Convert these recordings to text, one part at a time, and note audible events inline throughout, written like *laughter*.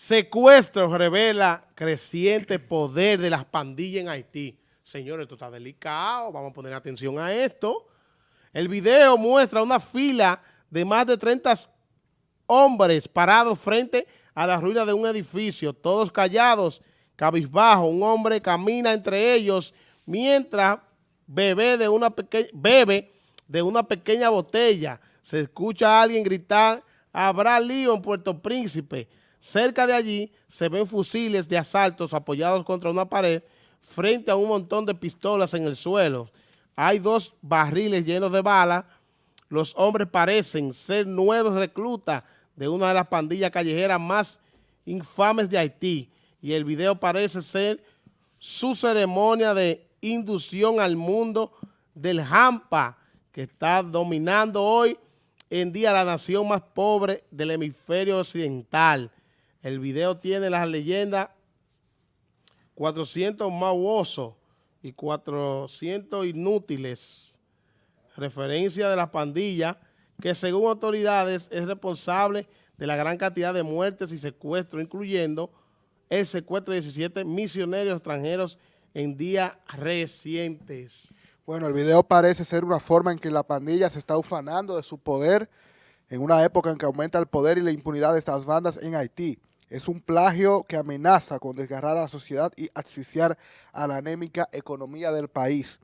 Secuestro revela creciente poder de las pandillas en Haití. Señores, esto está delicado, vamos a poner atención a esto. El video muestra una fila de más de 30 hombres parados frente a la ruina de un edificio, todos callados, cabizbajo. Un hombre camina entre ellos mientras bebe de una, bebe de una pequeña botella. Se escucha a alguien gritar, habrá lío en Puerto Príncipe. Cerca de allí se ven fusiles de asaltos apoyados contra una pared frente a un montón de pistolas en el suelo. Hay dos barriles llenos de balas. Los hombres parecen ser nuevos reclutas de una de las pandillas callejeras más infames de Haití. Y el video parece ser su ceremonia de inducción al mundo del Hampa, que está dominando hoy en día la nación más pobre del hemisferio occidental. El video tiene las leyendas 400 mauosos y 400 inútiles. Referencia de la pandilla que según autoridades es responsable de la gran cantidad de muertes y secuestros, incluyendo el secuestro de 17 misioneros extranjeros en días recientes. Bueno, el video parece ser una forma en que la pandilla se está ufanando de su poder en una época en que aumenta el poder y la impunidad de estas bandas en Haití. Es un plagio que amenaza con desgarrar a la sociedad y asfixiar a la anémica economía del país.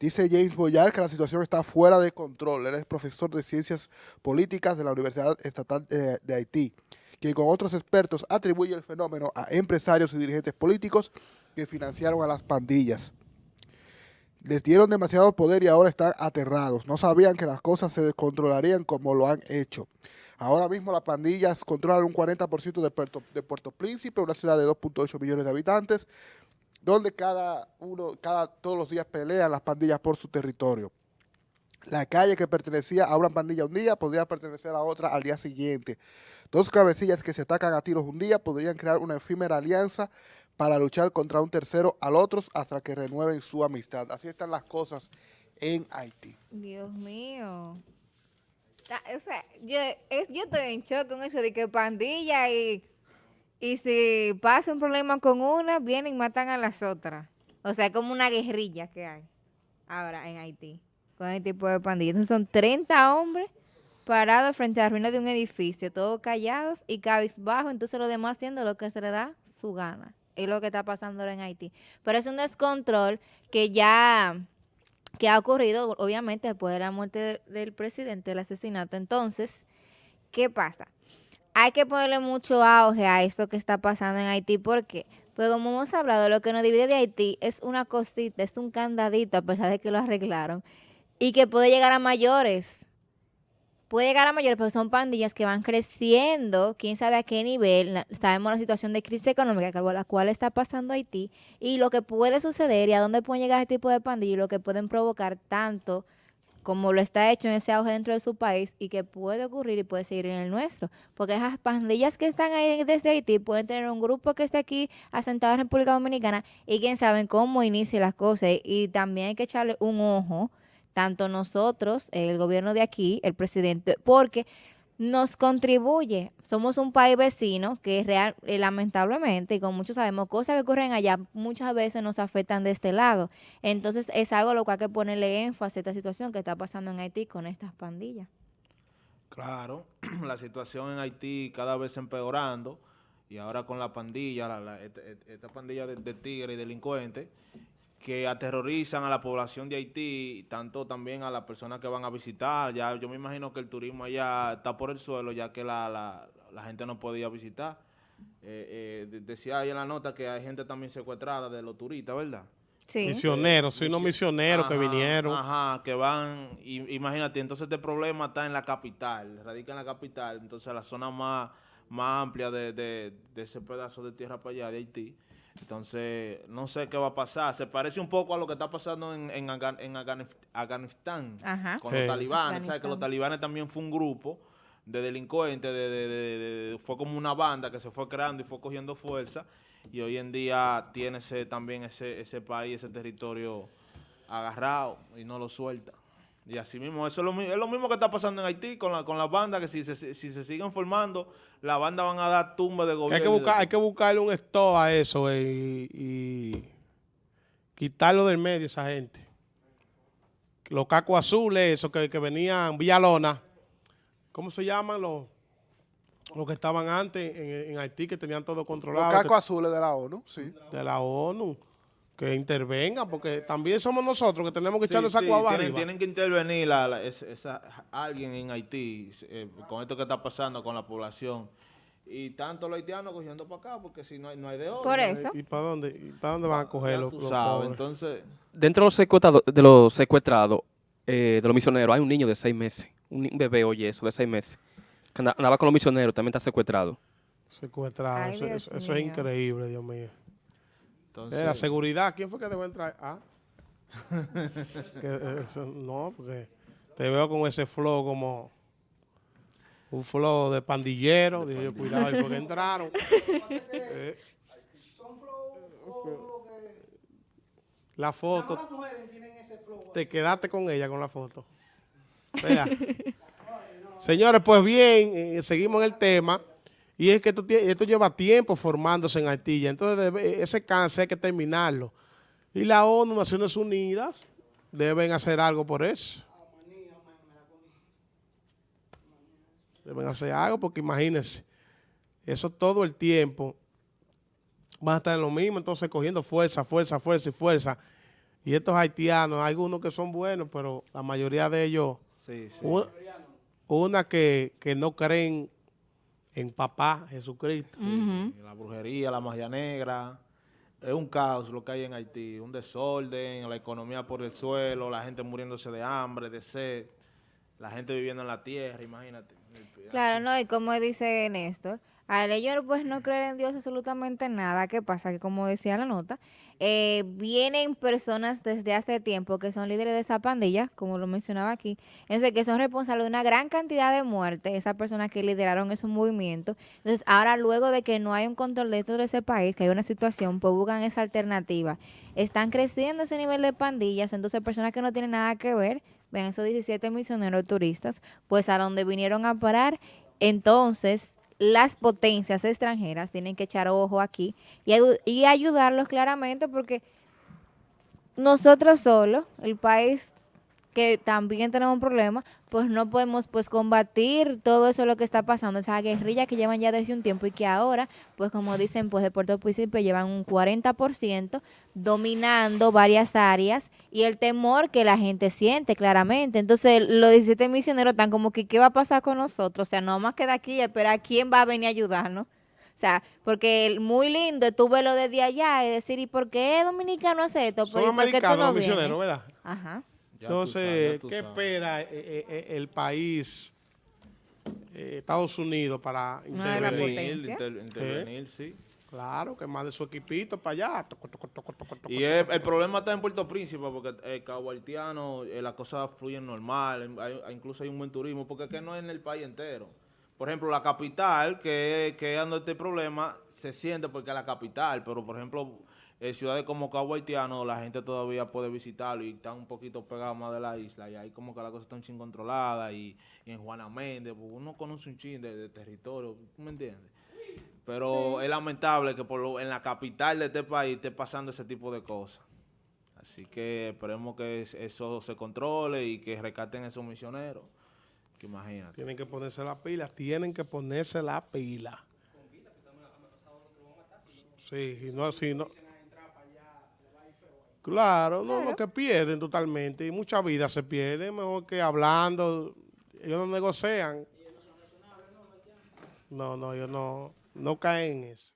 Dice James Boyar que la situación está fuera de control. Él es profesor de Ciencias Políticas de la Universidad Estatal de, de Haití, quien con otros expertos atribuye el fenómeno a empresarios y dirigentes políticos que financiaron a las pandillas. Les dieron demasiado poder y ahora están aterrados. No sabían que las cosas se descontrolarían como lo han hecho. Ahora mismo las pandillas controlan un 40% de Puerto, Príncipe, una ciudad de 2.8 millones de habitantes, donde cada uno, cada, todos los días pelean las pandillas por su territorio. La calle que pertenecía a una pandilla un día podría pertenecer a otra al día siguiente. Dos cabecillas que se atacan a tiros un día podrían crear una efímera alianza para luchar contra un tercero al otro hasta que renueven su amistad. Así están las cosas en Haití. Dios mío. O sea, yo, estoy en shock con eso de que pandilla y, y si pasa un problema con una, vienen y matan a las otras. O sea, como una guerrilla que hay ahora en Haití con este tipo de pandillas. Entonces son 30 hombres parados frente a la ruina de un edificio, todos callados y cabizbajos, entonces los demás haciendo lo que se le da su gana. Es lo que está pasando ahora en Haití. Pero es un descontrol que ya que ha ocurrido, obviamente, después de la muerte del presidente, el asesinato. Entonces, ¿qué pasa? Hay que ponerle mucho auge a esto que está pasando en Haití, porque, pues como hemos hablado, lo que nos divide de Haití es una cosita, es un candadito, a pesar de que lo arreglaron, y que puede llegar a mayores puede llegar a mayores, pero son pandillas que van creciendo, quién sabe a qué nivel. Sabemos la situación de crisis económica la cual está pasando Haití y lo que puede suceder y a dónde pueden llegar este tipo de pandillas y lo que pueden provocar tanto como lo está hecho en ese auge dentro de su país y que puede ocurrir y puede seguir en el nuestro. Porque esas pandillas que están ahí desde Haití pueden tener un grupo que esté aquí asentado en República Dominicana y quién sabe cómo inicia las cosas. Y también hay que echarle un ojo tanto nosotros, el gobierno de aquí, el presidente, porque nos contribuye. Somos un país vecino que real, eh, lamentablemente, y como muchos sabemos, cosas que ocurren allá muchas veces nos afectan de este lado. Entonces es algo a lo que hay que ponerle énfasis a esta situación que está pasando en Haití con estas pandillas. Claro, *clears throat* la situación en Haití cada vez empeorando y ahora con la pandilla, esta, pandilla de, de tigres y delincuentes, que aterrorizan a la población de Haití, tanto también a las personas que van a visitar. Ya yo me imagino que el turismo allá está por el suelo, ya que la, la, la gente no podía visitar. Eh, eh, decía ahí en la nota que hay gente también secuestrada de los turistas, ¿verdad? Sí. Misioneros, sí, unos misioneros que vinieron. Ajá, que van, imagínate, entonces este problema está en la capital, radica en la capital, entonces la zona más, más amplia de, de, de ese pedazo de tierra para allá, de Haití. Entonces, no sé qué va a pasar. Se parece un poco a lo que está pasando en, en, Afganistán con los talibanes. ¿Sabes? Que los talibanes también fue un grupo de delincuentes, de, fue como una banda que se fue creando y fue cogiendo fuerza. Y hoy en día tiene ese, también ese, ese país, ese territorio agarrado y no lo suelta. Y así mismo, eso es lo, es lo mismo que está pasando en Haití con, la, con las bandas, que si se, si se siguen formando, las bandas van a dar tumba de gobierno. hay, que buscar, hay que buscarle un stop a eso eh, y, y quitarlo del medio esa gente. Los cacos azules, esos que, que venían, Villalona, ¿cómo se llaman los, los que estaban antes en, en Haití, que tenían todo Los controlado? cacos que- azules de la ONU, sí. de la ONU, que intervengan, porque también somos nosotros que tenemos que Sí, echarle esa sí, cuava tienen, tienen que intervenir la- la- esa- esa- alguien en Haití eh, con esto que está pasando con la población. Y tanto los haitianos cogiendo para acá, porque si no hay, no hay de otro. Por eso. ¿Y para dónde, y para dónde van a coger los, tú los sabes, pobres? entonces... Dentro de los secuestrados, de los, secuestrados eh, de los misioneros hay un niño de seis meses, un, bebé, oye, eso, de seis meses, que anda- andaba con los misioneros, también está secuestrado. Secuestrado, Ay, eso, Dios eso- eso es increíble, Dios mío. Entonces la seguridad, ¿quién fue que debe entrar? Ah. *laughs* Que, eh, eso- no, porque te veo con ese flow como un flow de pandillero. Dije yo, cuidado, ahí porque entraron. *laughs* Eh. La foto. Te quedaste con ella con la foto. Vea. *laughs* Señores, pues bien, eh, seguimos en el tema. Y es que esto, lleva tiempo formándose en Haití. Entonces, debe- ese cáncer hay que terminarlo. Y la ONU, Naciones Unidas, deben hacer algo por eso. Deben hacer algo porque imagínense, eso todo el tiempo van a estar en lo mismo, entonces cogiendo fuerza, fuerza, fuerza y fuerza. Y estos haitianos, hay algunos que son buenos, pero la mayoría de ellos Sí, sí. u- una que, que no creen en papá Jesucristo. Ujú. La brujería, la magia negra. Es un caos lo que hay en Haití. Un desorden, la economía por el suelo, la gente muriéndose de hambre, de sed. La gente viviendo en la tierra, imagínate. Claro, no, y como dice Néstor, al ellos pues no creer en Dios absolutamente nada, ¿qué pasa? Que como decía la nota, eh, vienen personas desde hace tiempo que son líderes de esa pandilla, como lo mencionaba aquí, entonces que son responsables de una gran cantidad de muertes, esas personas que lideraron esos movimientos. Entonces ahora luego de que no hay un control dentro de ese país, que hay una situación, pues buscan esa alternativa. Están creciendo ese nivel de pandillas, entonces personas que no tienen nada que ver, ven esos 17 misioneros turistas, pues a donde vinieron a parar, entonces las potencias extranjeras tienen que echar ojo aquí y, y ayudarlos claramente porque nosotros solos, el país que también tenemos un problema, pues no podemos pues combatir todo eso lo que está pasando, esa guerrilla que llevan ya desde un tiempo y que ahora, pues como dicen, pues de Puerto Príncipe llevan un 40% dominando varias áreas y el temor que la gente siente claramente. Entonces los 17 misioneros están como que ¿qué va a pasar con nosotros? O sea, no más queda aquí y esperar quién va a venir a ayudarnos. O sea, porque el- muy lindo tú verlo desde allá y decir, ¿y por qué dominicano hace esto? Son ¿Pero y por qué tú americanos no los misioneros, ¿verdad? Ajá. Ya Entonces, sabes, ¿qué sabes. espera eh, eh, eh, el país, eh, Estados Unidos, para intervenir? Intervenir, potencia. inter- intervenir, sí. Claro, que más de su equipito para allá. Toco, toco, toco, toco, toco, Y el problema está en Puerto Príncipe porque el eh, las cosas fluyen normal, hay- incluso hay un buen turismo, porque es que no es en el país entero. Por ejemplo, la capital, que, que ando este problema, se siente porque es la capital, pero por ejemplo, eh, ciudades como Cabo Haitiano, la gente todavía puede visitarlo y están un poquito pegados más de la isla, y ahí como que la cosa está un chin controlada, y, y en Juana Méndez, pues, uno conoce un chin de, de territorio, ¿tú me entiendes? Pero es lamentable que por lo- en la capital de este país esté pasando ese tipo de cosas. Así que esperemos que es- eso se controle y que rescaten esos misioneros. Que imagínate. Tienen que ponerse la pila, tienen que ponerse la pila. Sí, y no, si no. Claro, no, no, que pierden totalmente. Y mucha vida se pierde, mejor que hablando. Ellos no negocian. No, no, ellos no, no caen en eso.